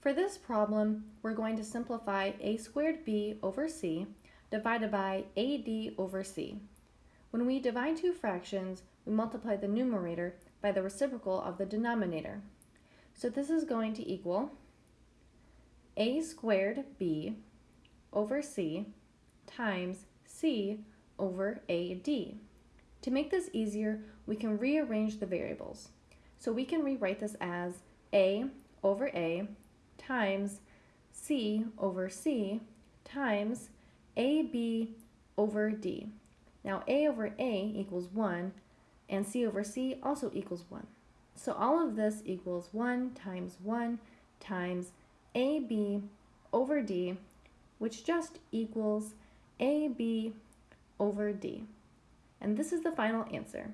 For this problem, we're going to simplify a squared b over c divided by ad over c. When we divide two fractions, we multiply the numerator by the reciprocal of the denominator. So this is going to equal a squared b over c times c over ad. To make this easier, we can rearrange the variables. So we can rewrite this as a over a times c over c times ab over d. Now a over a equals 1 and c over c also equals 1. So all of this equals 1 times 1 times ab over d, which just equals ab over d. And this is the final answer.